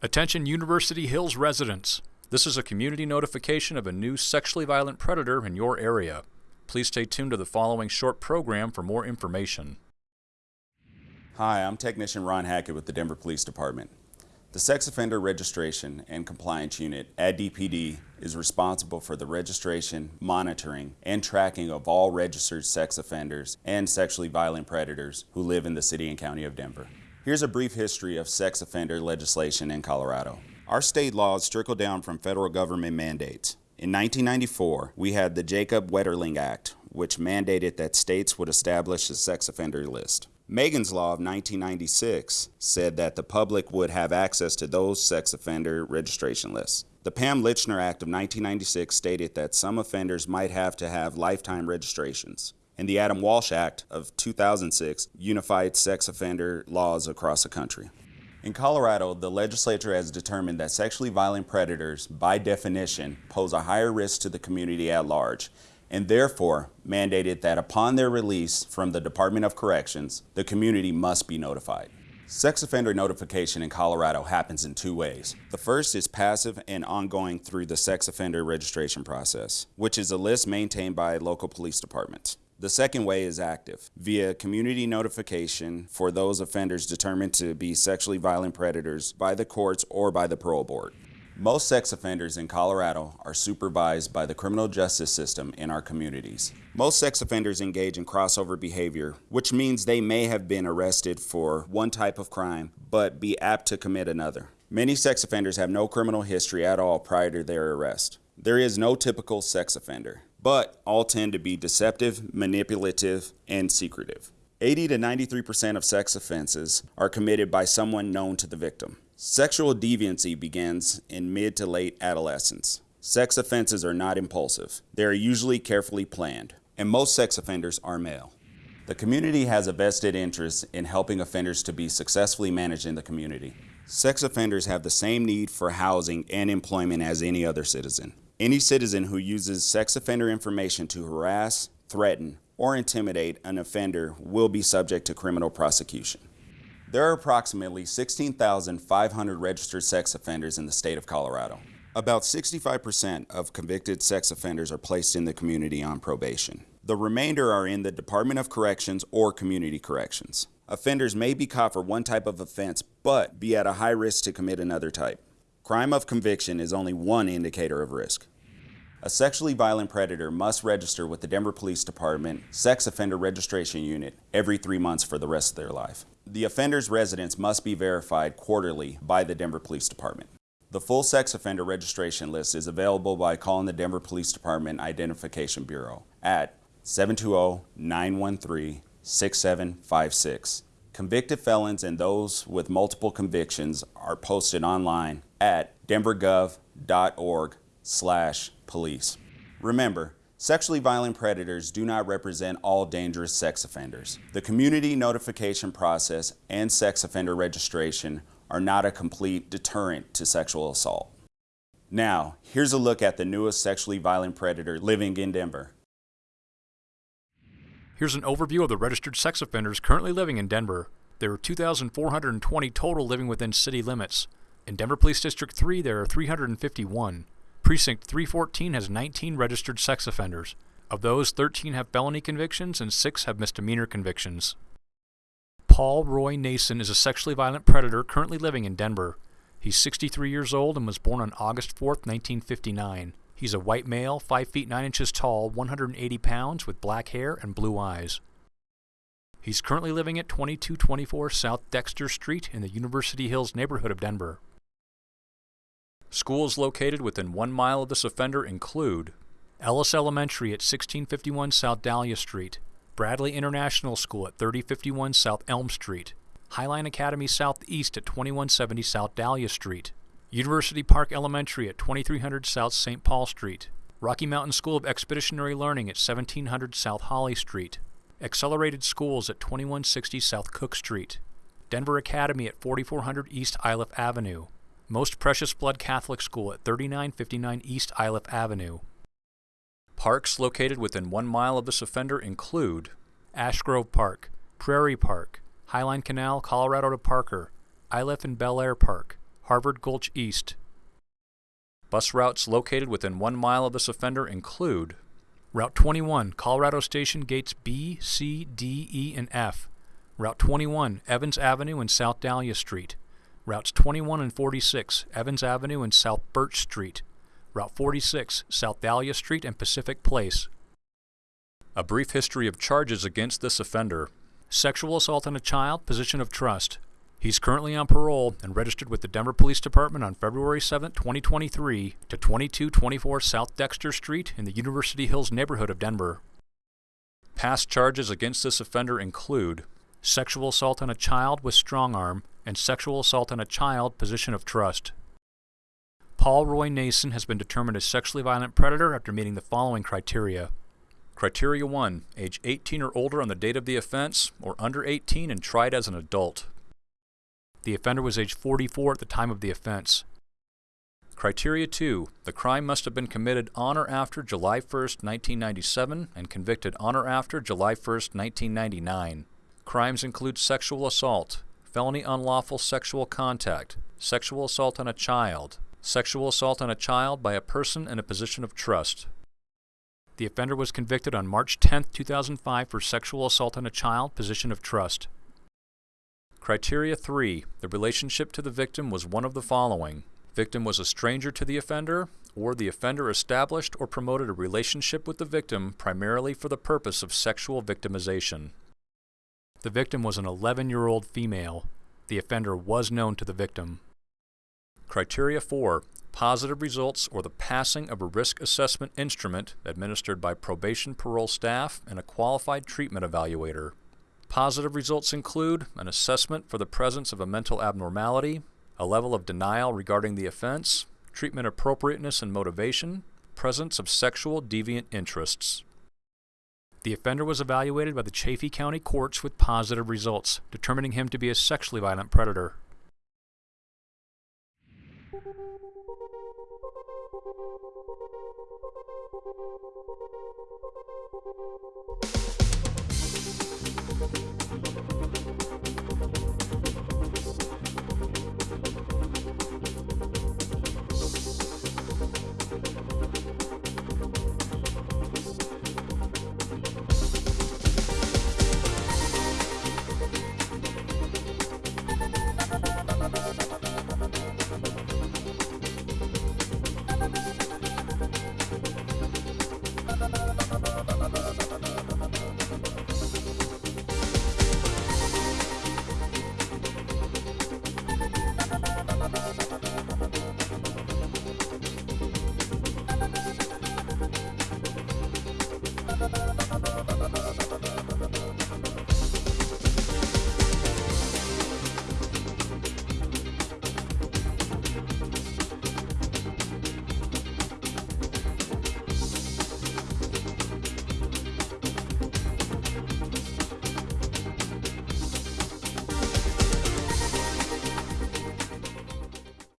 Attention University Hills residents. This is a community notification of a new sexually violent predator in your area. Please stay tuned to the following short program for more information. Hi, I'm Technician Ron Hackett with the Denver Police Department. The Sex Offender Registration and Compliance Unit at DPD is responsible for the registration, monitoring, and tracking of all registered sex offenders and sexually violent predators who live in the City and County of Denver. Here's a brief history of sex offender legislation in Colorado. Our state laws trickle down from federal government mandates. In 1994, we had the Jacob Wetterling Act, which mandated that states would establish a sex offender list. Megan's Law of 1996 said that the public would have access to those sex offender registration lists. The Pam Lychner Act of 1996 stated that some offenders might have to have lifetime registrations. And the Adam Walsh Act of 2006 unified sex offender laws across the country. In Colorado, the legislature has determined that sexually violent predators, by definition, pose a higher risk to the community at large and therefore mandated that upon their release from the Department of Corrections, the community must be notified. Sex offender notification in Colorado happens in two ways. The first is passive and ongoing through the sex offender registration process, which is a list maintained by local police departments. The second way is active, via community notification for those offenders determined to be sexually violent predators by the courts or by the parole board. Most sex offenders in Colorado are supervised by the criminal justice system in our communities. Most sex offenders engage in crossover behavior, which means they may have been arrested for one type of crime, but be apt to commit another. Many sex offenders have no criminal history at all prior to their arrest. There is no typical sex offender, but all tend to be deceptive, manipulative, and secretive. 80 to 93% of sex offenses are committed by someone known to the victim. Sexual deviancy begins in mid to late adolescence. Sex offenses are not impulsive. They are usually carefully planned, and most sex offenders are male. The community has a vested interest in helping offenders to be successfully managed in the community. Sex offenders have the same need for housing and employment as any other citizen. Any citizen who uses sex offender information to harass, threaten, or intimidate an offender will be subject to criminal prosecution. There are approximately 16,500 registered sex offenders in the state of Colorado. About 65% of convicted sex offenders are placed in the community on probation. The remainder are in the Department of Corrections or Community Corrections. Offenders may be caught for one type of offense, but be at a high risk to commit another type. Crime of conviction is only one indicator of risk. A sexually violent predator must register with the Denver Police Department Sex Offender Registration Unit every three months for the rest of their life. The offender's residence must be verified quarterly by the Denver Police Department. The full sex offender registration list is available by calling the Denver Police Department Identification Bureau at 720-913-6756. Convicted felons and those with multiple convictions are posted online at denvergov.org slash police. Remember, Sexually violent predators do not represent all dangerous sex offenders. The community notification process and sex offender registration are not a complete deterrent to sexual assault. Now, here's a look at the newest sexually violent predator living in Denver. Here's an overview of the registered sex offenders currently living in Denver. There are 2,420 total living within city limits. In Denver Police District 3, there are 351. Precinct 314 has 19 registered sex offenders. Of those, 13 have felony convictions and 6 have misdemeanor convictions. Paul Roy Nason is a sexually violent predator currently living in Denver. He's 63 years old and was born on August 4, 1959. He's a white male, 5 feet 9 inches tall, 180 pounds, with black hair and blue eyes. He's currently living at 2224 South Dexter Street in the University Hills neighborhood of Denver. Schools located within one mile of this offender include Ellis Elementary at 1651 South Dahlia Street, Bradley International School at 3051 South Elm Street, Highline Academy Southeast at 2170 South Dahlia Street, University Park Elementary at 2300 South St. Paul Street, Rocky Mountain School of Expeditionary Learning at 1700 South Holly Street, Accelerated Schools at 2160 South Cook Street, Denver Academy at 4400 East Iliff Avenue, most Precious Blood Catholic School at 3959 East Iliff Avenue. Parks located within one mile of this offender include Ash Grove Park, Prairie Park, Highline Canal, Colorado to Parker, Iliff and Bel Air Park, Harvard Gulch East. Bus routes located within one mile of this offender include Route 21, Colorado Station Gates B, C, D, E, and F. Route 21, Evans Avenue and South Dahlia Street. Routes 21 and 46, Evans Avenue and South Birch Street. Route 46, South Dahlia Street and Pacific Place. A brief history of charges against this offender. Sexual assault on a child, position of trust. He's currently on parole and registered with the Denver Police Department on February 7, 2023 to 2224 South Dexter Street in the University Hills neighborhood of Denver. Past charges against this offender include sexual assault on a child with strong arm and sexual assault on a child position of trust. Paul Roy Nason has been determined a sexually violent predator after meeting the following criteria. Criteria 1. Age 18 or older on the date of the offense, or under 18 and tried as an adult. The offender was age 44 at the time of the offense. Criteria 2. The crime must have been committed on or after July 1, 1997 and convicted on or after July 1, 1999. Crimes include sexual assault, felony unlawful sexual contact, sexual assault on a child, sexual assault on a child by a person in a position of trust. The offender was convicted on March 10, 2005 for sexual assault on a child, position of trust. Criteria 3. The relationship to the victim was one of the following. Victim was a stranger to the offender, or the offender established or promoted a relationship with the victim primarily for the purpose of sexual victimization. The victim was an 11-year-old female. The offender was known to the victim. Criteria 4. Positive results or the passing of a risk assessment instrument administered by probation parole staff and a qualified treatment evaluator. Positive results include an assessment for the presence of a mental abnormality, a level of denial regarding the offense, treatment appropriateness and motivation, presence of sexual deviant interests. The offender was evaluated by the Chaffee County courts with positive results, determining him to be a sexually violent predator.